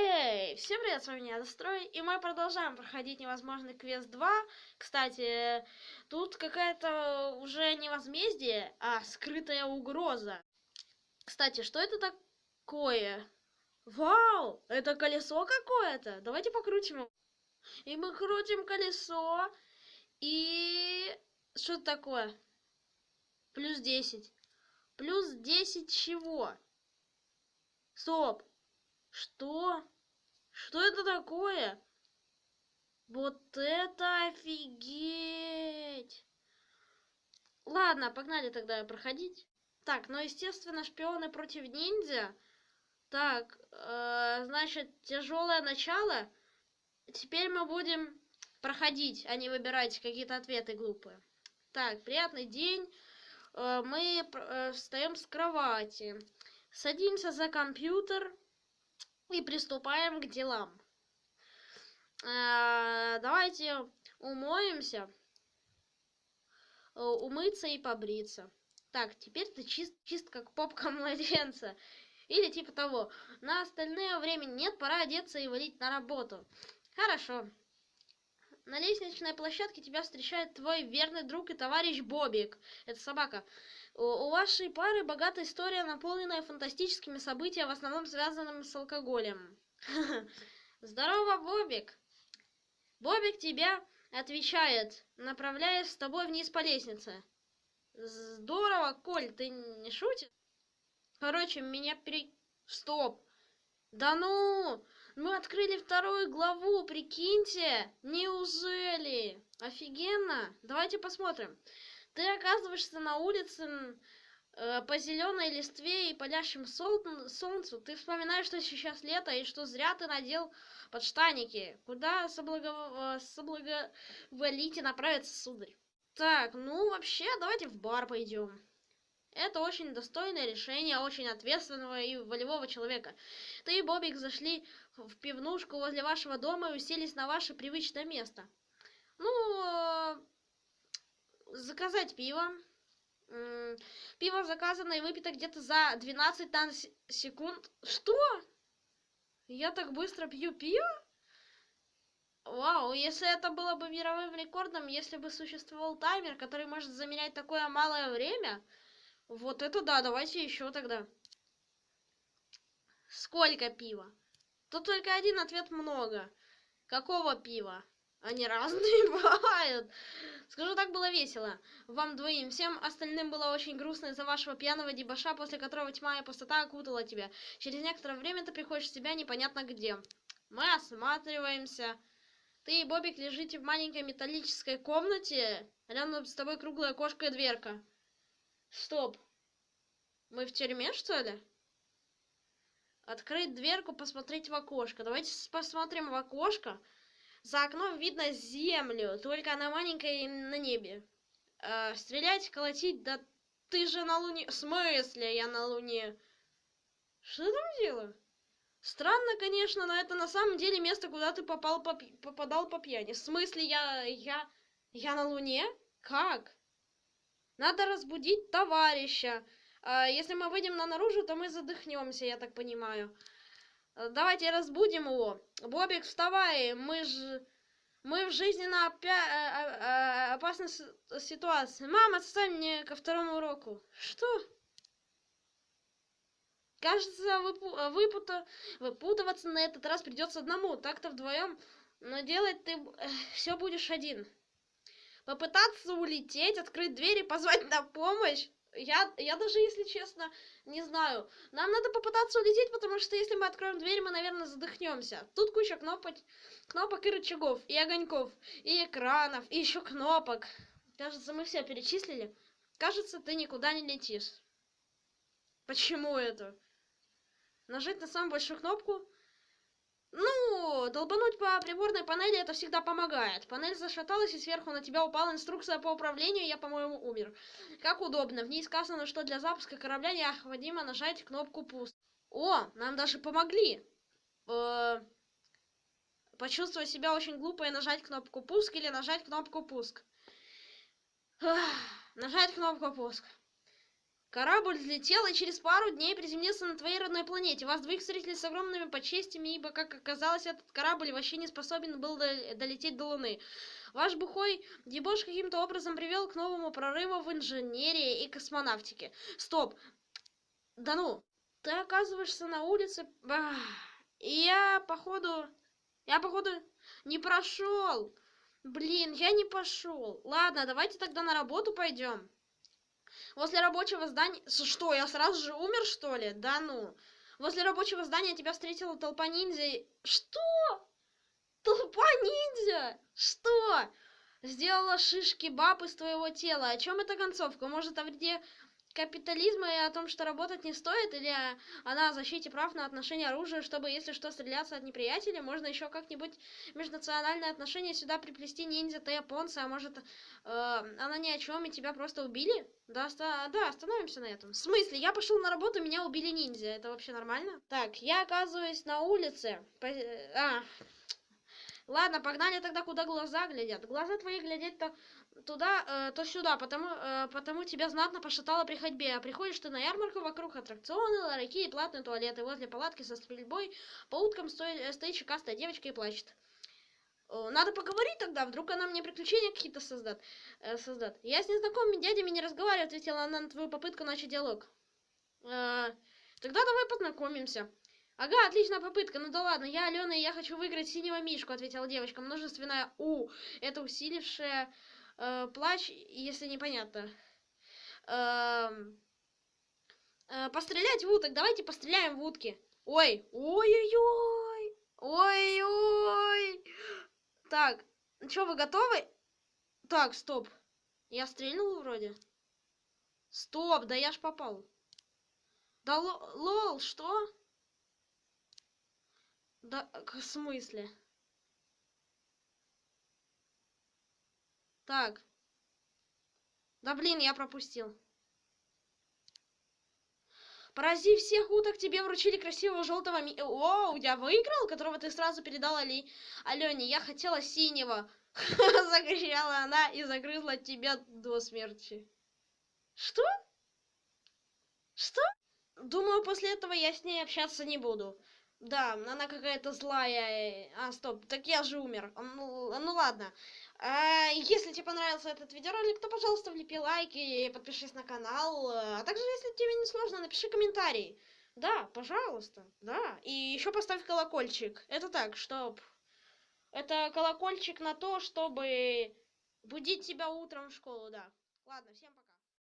Эй, всем привет, с вами я Дострой, и мы продолжаем проходить невозможный квест 2. Кстати, тут какая-то уже не возмездие, а скрытая угроза. Кстати, что это такое? Вау, это колесо какое-то. Давайте покрутим его. И мы крутим колесо, и... Что это такое? Плюс 10. Плюс 10 чего? Стоп. Что? Что это такое? Вот это офигеть! Ладно, погнали тогда проходить. Так, ну, естественно, шпионы против ниндзя. Так, э, значит, тяжелое начало. Теперь мы будем проходить, а не выбирать какие-то ответы глупые. Так, приятный день. Э, мы э, встаем с кровати. Садимся за компьютер и приступаем к делам. Э, давайте умоемся, э, умыться и побриться. Так, теперь ты чист, чист как попка младенца. Или типа того. На остальное время нет, пора одеться и валить на работу. Хорошо. На лестничной площадке тебя встречает твой верный друг и товарищ Бобик. Это собака. У вашей пары богатая история, наполненная фантастическими событиями, в основном связанными с алкоголем. Здорово, Бобик. Бобик тебя отвечает, направляясь с тобой вниз по лестнице. Здорово, Коль, ты не шутишь? Короче, меня пере... Стоп! Да ну! Мы открыли вторую главу, прикиньте! Неужели? Офигенно! Давайте посмотрим. Ты оказываешься на улице э, по зеленой листве и палящему сол солнцу. Ты вспоминаешь, что сейчас лето и что зря ты надел подштаники. Куда соблаго... соблаговолите направиться, сударь? Так, ну вообще, давайте в бар пойдем. Это очень достойное решение очень ответственного и волевого человека. Ты и Бобик зашли в пивнушку возле вашего дома и уселись на ваше привычное место. Ну, э, заказать пиво. Пиво заказано и выпито где-то за 12 секунд. Что? Я так быстро пью пиво? Вау, если это было бы мировым рекордом, если бы существовал таймер, который может замерять такое малое время, вот это да, давайте еще тогда. Сколько пива? Тут только один ответ много. Какого пива? Они разные бывают. Скажу так, было весело. Вам двоим. Всем остальным было очень грустно из-за вашего пьяного дебаша, после которого тьма и пустота окутала тебя. Через некоторое время ты приходишь в себя непонятно где. Мы осматриваемся. Ты и Бобик лежите в маленькой металлической комнате. Рядом с тобой круглая кошка и дверка. Стоп. Мы в тюрьме, что ли? Открыть дверку, посмотреть в окошко. Давайте посмотрим в окошко. За окном видно землю, только она маленькая и на небе. Э, стрелять, колотить, да ты же на Луне... В смысле я на Луне? Что там делаю? Странно, конечно, но это на самом деле место, куда ты попал по... попадал по пьяни. В смысле я... я... я на Луне? Как? Надо разбудить товарища. А, если мы выйдем на наружу, то мы задохнемся, я так понимаю. Э, давайте разбудим его. Бобик, вставай, мы же... Мы в жизненно опя... Э, э, опасной ситуации. Мама, отстань мне ко второму уроку. Что? Кажется, выпу... выпута... выпутываться на этот раз придется одному. Так-то вдвоем. Но делать ты все будешь один. Попытаться улететь, открыть дверь и позвать на помощь. Я, я даже, если честно, не знаю. Нам надо попытаться улететь, потому что если мы откроем дверь, мы, наверное, задохнемся. Тут куча кнопок, кнопок и рычагов, и огоньков, и экранов, и еще кнопок. Кажется, мы все перечислили. Кажется, ты никуда не летишь. Почему это? Нажать на самую большую кнопку ну, долбануть по приборной панели это всегда помогает. Панель зашаталась, и сверху на тебя упала инструкция по управлению, я, по-моему, умер. Как удобно. В ней сказано, что для запуска корабля необходимо нажать кнопку пуск. О, нам даже помогли. Э почувствовать себя очень глупо и нажать кнопку пуск или нажать кнопку пуск. нажать кнопку пуск. Корабль взлетел и через пару дней приземлился на твоей родной планете. Вас двоих встретили с огромными почестями, ибо, как оказалось, этот корабль вообще не способен был долететь до Луны. Ваш бухой дебош каким-то образом привел к новому прорыву в инженерии и космонавтике. Стоп! Да ну! Ты оказываешься на улице... И я, походу... Я, походу, не прошел. Блин, я не пошел. Ладно, давайте тогда на работу пойдем. Возле рабочего здания... Что, я сразу же умер, что ли? Да ну. Возле рабочего здания тебя встретила толпа ниндзя. Что? Толпа ниндзя? Что? Сделала шишки баб из твоего тела. О чем эта концовка? Может, о вреде капитализма и о том, что работать не стоит, или она о защите прав на отношение оружия, чтобы, если что, стреляться от неприятеля, можно еще как-нибудь межнациональные отношения сюда приплести ниндзя, ты японцы, а может, э, она ни о чем, и тебя просто убили? Да, оста да, остановимся на этом. В смысле? Я пошел на работу, меня убили ниндзя, это вообще нормально? Так, я оказываюсь на улице. По а, Ладно, погнали тогда, куда глаза глядят. Глаза твои глядят-то туда, э, то сюда, потому, э, потому тебя знатно пошатало при ходьбе. А приходишь ты на ярмарку, вокруг аттракционы, ларьки и платные туалеты. Возле палатки со стрельбой по уткам стоит, э, стоит чекастая девочка и плачет. Надо поговорить тогда, вдруг она мне приключения какие-то создаст. Э, создаст. Я с незнакомыми дядями не разговариваю, ответила она на твою попытку начать диалог. Э, тогда давай познакомимся. Ага, отличная попытка. Ну да ладно, я Алена, и я хочу выиграть синего мишку, ответила девочка. Множественная У. Это усилившая э, плач, если непонятно. Э, э, пострелять в уток. Давайте постреляем в утки. Ой, ой-ой-ой. Ой-ой. Так, ну что, вы готовы? Так, стоп. Я стрельнул вроде. Стоп, да я ж попал. Да лол, что? Да, в смысле? Так. Да блин, я пропустил. Поразив всех уток, тебе вручили красивого желтого ми... Оу, я выиграл, которого ты сразу передала Али... Алене. Я хотела синего. Закричала она и загрызла тебя до смерти. Что? Что? Думаю, после этого я с ней общаться не буду. Да, она какая-то злая. А, стоп, так я же умер. Ну, ну ладно. А, если тебе понравился этот видеоролик, то, пожалуйста, влепи лайки и подпишись на канал. А также, если тебе не сложно, напиши комментарий. Да, пожалуйста, да. И еще поставь колокольчик. Это так, чтоб... Это колокольчик на то, чтобы будить тебя утром в школу, да. Ладно, всем пока.